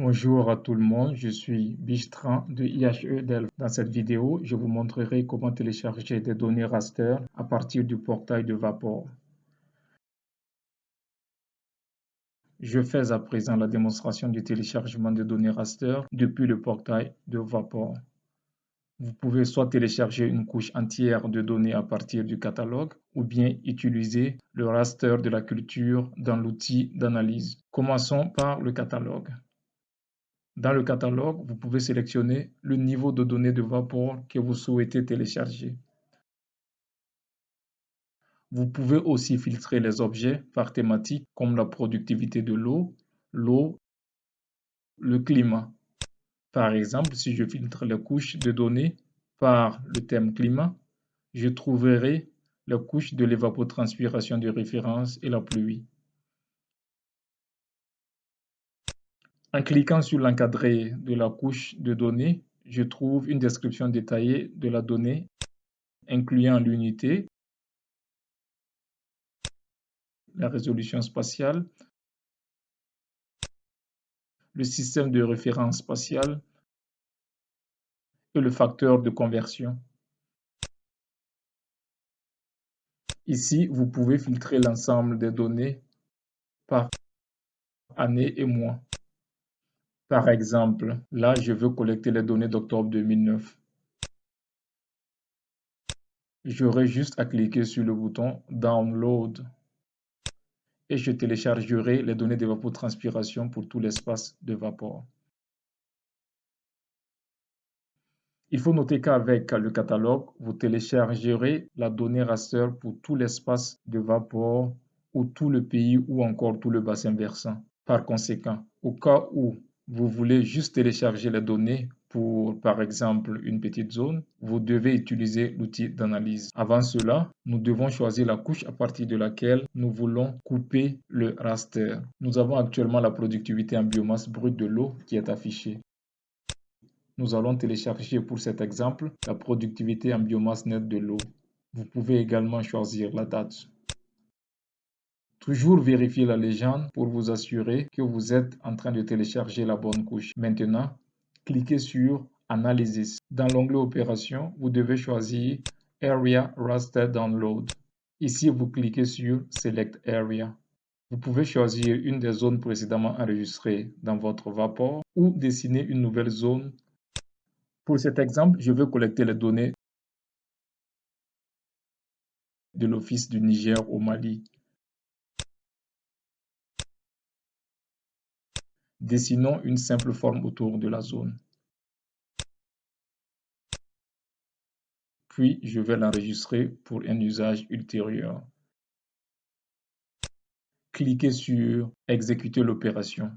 Bonjour à tout le monde, je suis Bistran de IHE Delft. Dans cette vidéo, je vous montrerai comment télécharger des données raster à partir du portail de Vapor. Je fais à présent la démonstration du téléchargement de données raster depuis le portail de Vapor. Vous pouvez soit télécharger une couche entière de données à partir du catalogue ou bien utiliser le raster de la culture dans l'outil d'analyse. Commençons par le catalogue. Dans le catalogue, vous pouvez sélectionner le niveau de données de Vapor que vous souhaitez télécharger. Vous pouvez aussi filtrer les objets par thématique comme la productivité de l'eau, l'eau, le climat. Par exemple, si je filtre les couches de données par le thème climat, je trouverai la couche de l'évapotranspiration de référence et la pluie. En cliquant sur l'encadré de la couche de données, je trouve une description détaillée de la donnée, incluant l'unité, la résolution spatiale, le système de référence spatiale et le facteur de conversion. Ici, vous pouvez filtrer l'ensemble des données par année et mois. Par exemple, là, je veux collecter les données d'octobre 2009. J'aurai juste à cliquer sur le bouton Download et je téléchargerai les données d'évapotranspiration pour tout l'espace de Vapor. Il faut noter qu'avec le catalogue, vous téléchargerez la donnée raster pour tout l'espace de Vapor ou tout le pays ou encore tout le bassin versant. Par conséquent, au cas où vous voulez juste télécharger les données pour, par exemple, une petite zone, vous devez utiliser l'outil d'analyse. Avant cela, nous devons choisir la couche à partir de laquelle nous voulons couper le raster. Nous avons actuellement la productivité en biomasse brute de l'eau qui est affichée. Nous allons télécharger pour cet exemple la productivité en biomasse nette de l'eau. Vous pouvez également choisir la date. Toujours vérifier la légende pour vous assurer que vous êtes en train de télécharger la bonne couche. Maintenant, cliquez sur Analysis. Dans l'onglet Opération, vous devez choisir Area Raster Download. Ici, vous cliquez sur Select Area. Vous pouvez choisir une des zones précédemment enregistrées dans votre Vapor ou dessiner une nouvelle zone. Pour cet exemple, je veux collecter les données de l'Office du Niger au Mali. Dessinons une simple forme autour de la zone. Puis, je vais l'enregistrer pour un usage ultérieur. Cliquez sur « Exécuter l'opération ».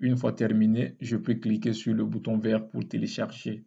Une fois terminé, je peux cliquer sur le bouton vert pour télécharger.